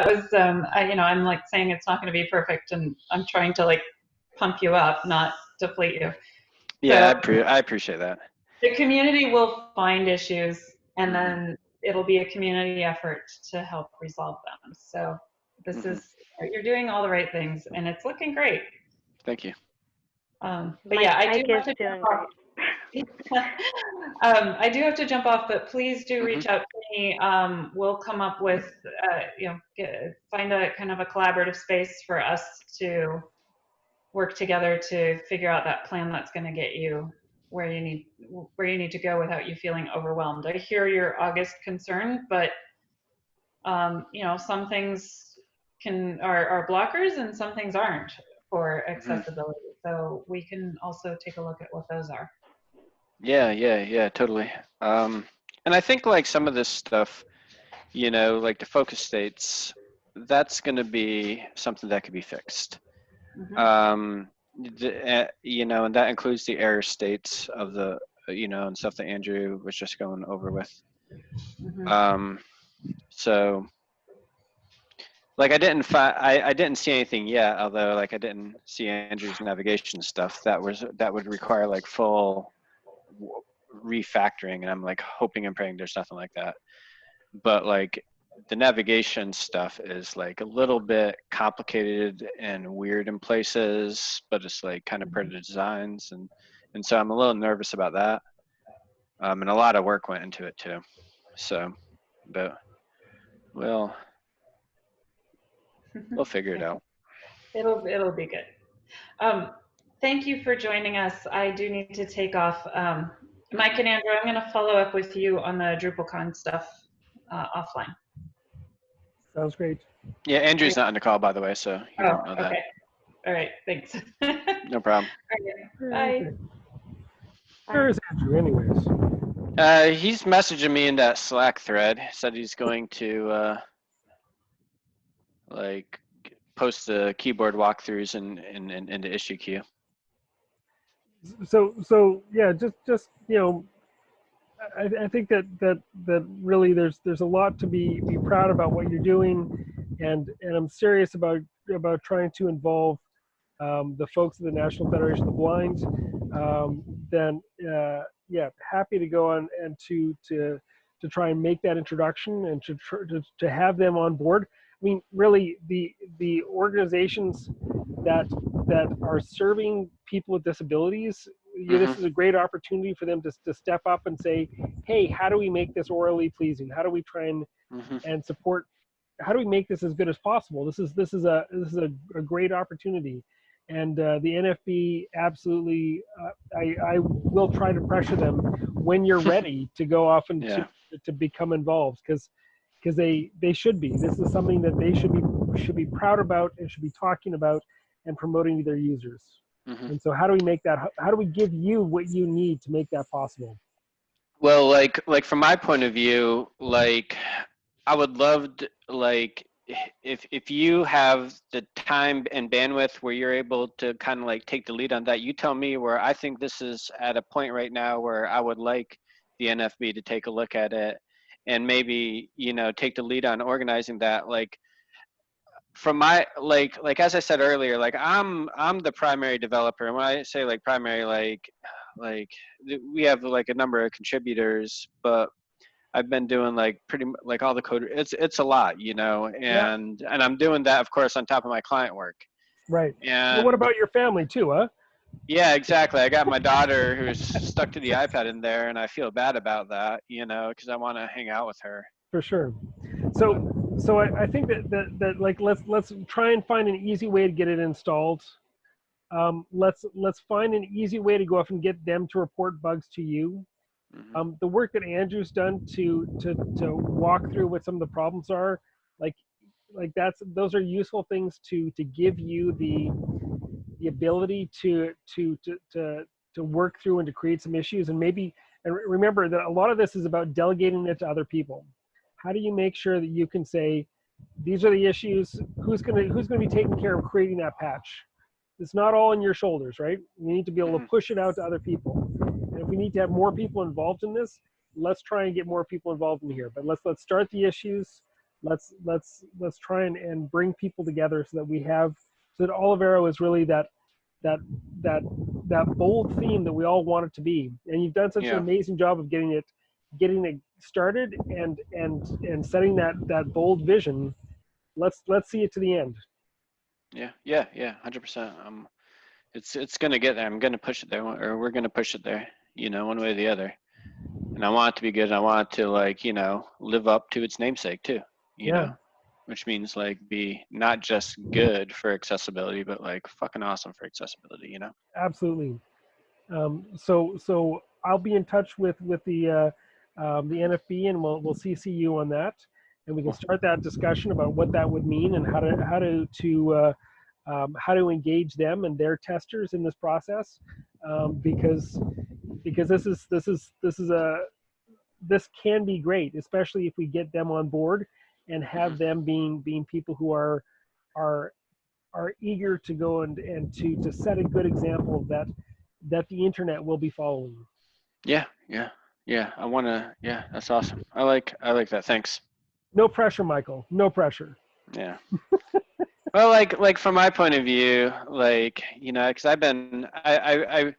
was, um, I, you know, I'm like saying it's not going to be perfect, and I'm trying to like pump you up, not deplete you. Yeah, I, pre- I appreciate that. The community will find issues, and then it'll be a community effort to help resolve them. So this Mhm. is you're doing all the right things, and it's looking great. Thank you. Um, but Mike- yeah, I Mike do have to jump off. um, I do have to jump off, but please do reach out to. Um, we'll come up with, uh, you know, get, find a kind of a collaborative space for us to work together to figure out that plan that's going to get you where you need where you need to go without you feeling overwhelmed. I hear your August concern, but um, you know, some things can are, are blockers and some things aren't for accessibility. So we can also take a look at what those are. Yeah, yeah, yeah, totally. Um, and I think like some of this stuff, you know, like the focus states, that's going to be something that could be fixed. Mhm. Um, the, uh, you know, and that includes the error states of the, you know, and stuff that Andrew was just going over with. Mhm. Um, so, like, I didn't fi- I, I didn't see anything yet. Although, like, I didn't see Andrew's navigation stuff. That was that would require like full refactoring, and I'm like hoping and praying there's nothing like that. But like, the navigation stuff is like a little bit complicated and weird in places, but it's like kind of pretty designs, and and so I'm a little nervous about that. Um, and a lot of work went into it too. So, but we'll we'll figure it out. It'll it'll be good. Um, thank you for joining us. I do need to take off. Um, Mike and Andrew, I'm going to follow up with you on the DrupalCon stuff uh, offline. Sounds great. Yeah, Andrew's not on the call by the way, so you Oh, don't know that. okay. All right. Thanks. No problem. Bye. Where is Andrew anyways? Uh, he's messaging me in that Slack thread. Said he's going to uh, like post the keyboard walkthroughs in in, in, in the issue queue. So, so yeah, just, just, you know, I, I think that, that, that really there's, there's a lot to be, be proud about what you're doing. And, and I'm serious about, about trying to involve um, the folks of the National Federation of the Blind. Um, then, uh, yeah, happy to go on and to, to, to try and make that introduction and to, to, to have them on board. I mean, really, the, the organizations that that are serving people with disabilities, you know, this is a great opportunity for them to, to step up and say, hey, how do we make this aurally pleasing? How do we try and, hmm and support, how do we make this as good as possible? This is, this is a, this is a, a great opportunity. And uh, the NFB absolutely, uh, I, I will try to pressure them when you're ready to go off and Yeah. to, to become involved because because they they should be. This is something that they should be should be proud about and should be talking about and promoting to their users. hmm And so, how do we make that? How do we give you what you need to make that possible? Well, like like from my point of view, like I would love to, like if if you have the time and bandwidth where you're able to kind of like take the lead on that, you tell me where I think this is at a point right now where I would like the NFB to take a look at it and maybe you know take the lead on organizing that like from my like like as i said earlier like i'm i'm the primary developer and when i say like primary like like we have like a number of contributors but i've been doing like pretty like all the code it's it's a lot you know Yeah. and and i'm doing that of course on top of my client work Right. and Well, what about your family too, huh? yeah exactly i got my daughter who's stuck to the ipad in there and i feel bad about that you know because i want to hang out with her For sure. So, so I, I think that, that that like let's let's try and find an easy way to get it installed. Um, let's let's find an easy way to go off and get them to report bugs to you. Mhm. um, the work that Andrew's done to to to walk through what some of the problems are, like like that's those are useful things to to give you the the ability to to to to to work through and to create some issues and maybe and re- remember that a lot of this is about delegating it to other people. How do you make sure that you can say these are the issues? Who's gonna who's gonna be taking care of creating that patch? It's not all on your shoulders, right? You need to be able to Mhm. push it out to other people. And if we need to have more people involved in this, let's try and get more people involved in here. But let's let's start the issues. let's let's let's try and, and bring people together so that we have so that Olivero is really that that that that bold theme that we all want it to be. And you've done such Yeah. an amazing job of getting it getting it started and and and setting that that bold vision. Let's let's see it to the end. Yeah, yeah, yeah, hundred percent. Um, it's it's gonna get there. I'm gonna push it there, or we're gonna push it there. You know, one way or the other. And I want it to be good. And I want it to like you know live up to its namesake too. You Yeah. know, which means like be not just good for accessibility, but like fucking awesome for accessibility. You know. Absolutely. Um, so so I'll be in touch with with the uh, um, the NFB and we'll we'll CC you on that, and we can start that discussion about what that would mean and how to how to to uh, um, how to engage them and their testers in this process, um, because because this is this is this is a this can be great, especially if we get them on board and have Mhm. them being being people who are are are eager to go and and to to set a good example that that the internet will be following. Yeah, yeah, yeah. I wanna. Yeah, that's awesome. I like I like that. Thanks. No pressure, Michael. No pressure. Yeah. well, like like from my point of view, like you know, because I've been I, I I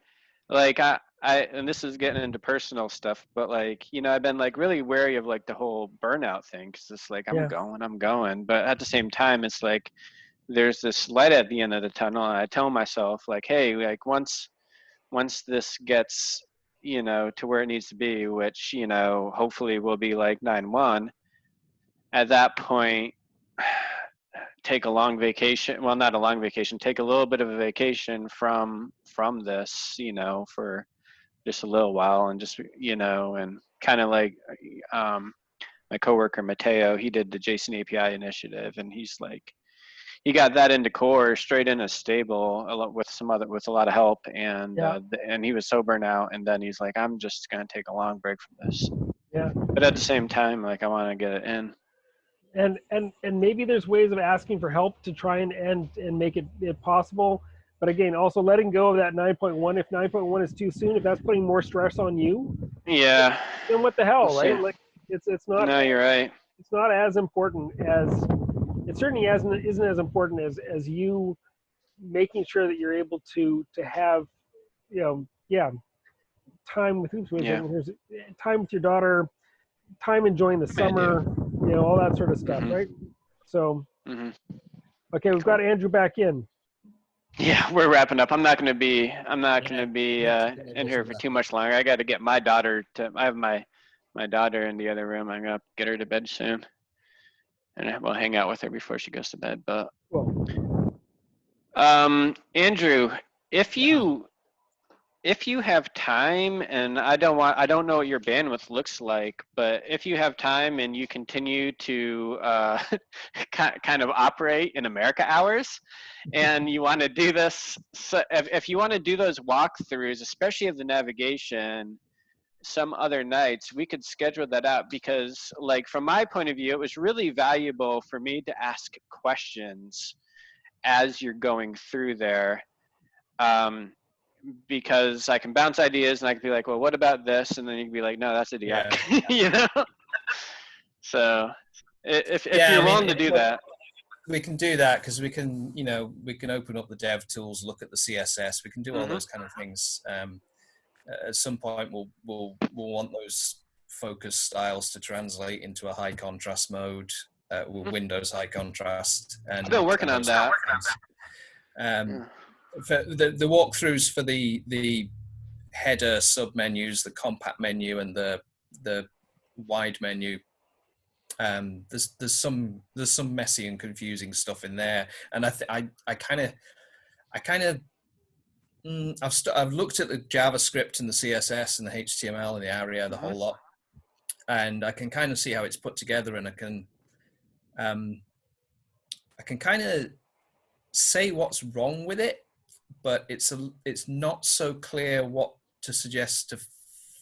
like I I and this is getting into personal stuff, but like you know, I've been like really wary of like the whole burnout thing because it's like I'm Yeah. going, I'm going, but at the same time, it's like there's this light at the end of the tunnel, and I tell myself like, hey, like once once this gets you know to where it needs to be, which you know hopefully will be like nine one. At that point, take a long vacation well not a long vacation take a little bit of a vacation from from this you know for just a little while and just you know and kind of like um my coworker Mateu he did the JSON API initiative and he's like he got that into core straight into stable a lot with some other with a lot of help and Yeah. uh, and he was sober now and then he's like i'm just gonna take a long break from this Yeah. but at the same time like i want to get it in And and and maybe there's ways of asking for help to try and and and make it, it possible. But again, also letting go of that 9.1. If 9.1 is too soon, if that's putting more stress on you, yeah then what the hell, right? Like it's it's not no you're right it's not as important as it certainly hasn't isn't as important as as you making sure that you're able to to have you know yeah time with who's Yeah. time with your daughter time enjoying the Command summer you know all that sort of stuff Mhm. right so hmm okay we've got andrew back in Yeah, we're wrapping up. I'm not going to be. I'm not going to be uh, in here for too much longer. I got to get my daughter to. I have my my daughter in the other room. I'm gonna get her to bed soon, and we'll hang out with her before she goes to bed. But well um, Andrew, if you if you have time, and I don't want, I don't know what your bandwidth looks like, but if you have time and you continue to uh, kind of operate in America hours, and you want to do this, so if, if you want to do those walkthroughs, especially of the navigation, some other nights we could schedule that out because like from my point of view it was really valuable for me to ask questions as you're going through there um, because I can bounce ideas and I can be like, well, what about this? And then you can be like, no, that's idiotic, you know? So if, if Yeah, you're mean, willing to do that, we can do that because we can you know we can open up the dev tools look at the css we can do all Mhm. those kind of things um, at some point we'll we'll we'll want those focus styles to translate into a high contrast mode uh, with Mhm. windows high contrast and Still working on that. things. um, Yeah. for the, the walkthroughs for the the header sub menus the compact menu and the the wide menu um there's there's some there's some messy and confusing stuff in there and i th- i i kind of i kind of mm, I've, st- I've looked at the javascript and the css and the html and the aria the whole lot and i can kind of see how it's put together and i can um i can kind of say what's wrong with it but it's a it's not so clear what to suggest to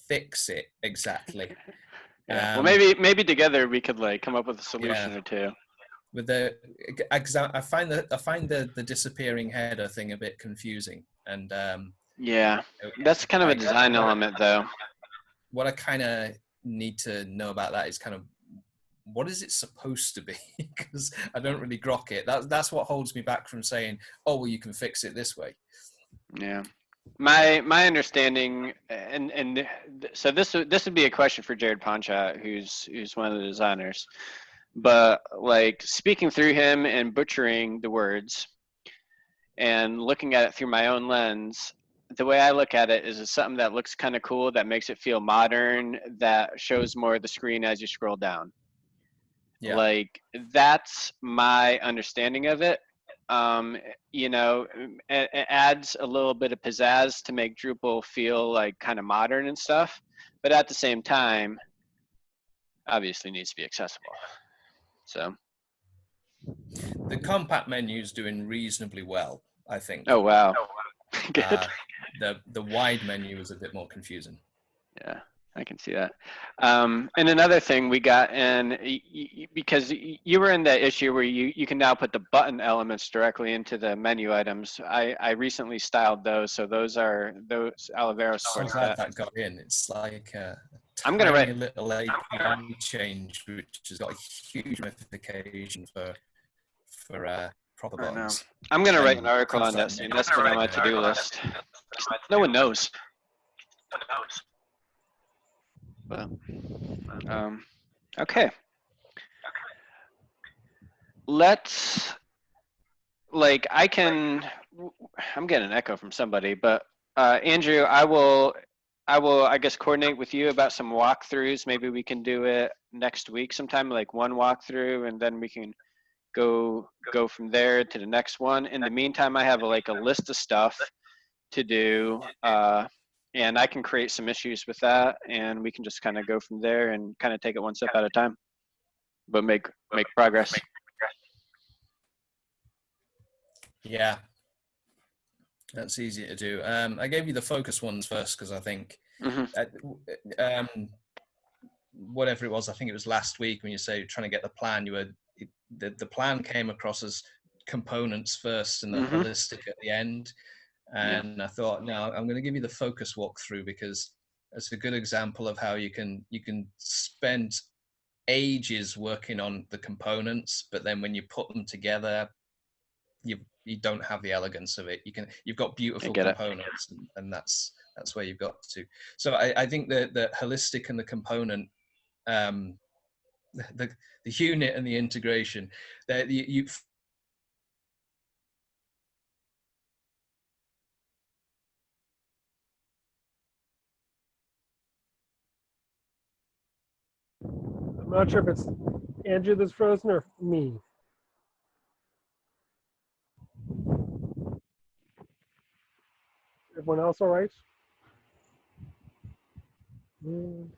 fix it exactly yeah. well, Um, maybe maybe together we could like come up with a solution Yeah. or two. With the I find that I find the the disappearing header thing a bit confusing, and um, Yeah, that's kind of a design element though. what I kind of need to know about that is kind of what is it supposed to be? Because I don't really grok it. That, that's what holds me back from saying, oh, well, you can fix it this way. Yeah. My my understanding, and and so this would this would be a question for Jared Ponchot, who's who's one of the designers. But like speaking through him and butchering the words, and looking at it through my own lens, the way I look at it is it's something that looks kind of cool, that makes it feel modern, that shows more of the screen as you scroll down. Yeah. Like that's my understanding of it. Um, you know, it, it adds a little bit of pizzazz to make Drupal feel like kind of modern and stuff, but at the same time, obviously needs to be accessible. So, The compact menu is doing reasonably well, I think. oh wow, good. Uh, the the wide menu is a bit more confusing. Yeah, I can see that. Um, and another thing we got in y- y- because you were in the issue where you, you can now put the button elements directly into the menu items. I, I recently styled those, so those are those Olivero I'm that. that got in. It's like a I'm gonna write a little API change, which has got a huge ramification for for uh, proper bugs. I'm gonna write an article on that it. soon. That's been on my to-do list. No one knows. But, um, okay. Let's, like, I can, I'm getting an echo from somebody, but, uh, Andrew, I will, I will, I guess, coordinate with you about some walkthroughs. Maybe we can do it next week sometime, like one walkthrough, and then we can go, go from there to the next one. In the meantime, I have like a list of stuff to do, uh, and I can create some issues with that, and we can just kind of go from there and kind of take it one step at a time, but make make progress. Yeah, that's easy to do. Um, I gave you the focus ones first because I think hmm uh, um, whatever it was, I think it was last week when you say you're trying to get the plan, you were the the plan came across as components first and the Mhm. holistic at the end. Yeah. And I thought, no, I'm going to give you the focus walkthrough because it's a good example of how you can you can spend ages working on the components, but then when you put them together, you you don't have the elegance of it. You can you've got beautiful components, and, and that's that's where you've got to. So I, I think that the holistic and the component, um, the the unit and the integration, that you, you I'm not sure if it's Andrew that's frozen or me. Everyone else all right? Mm,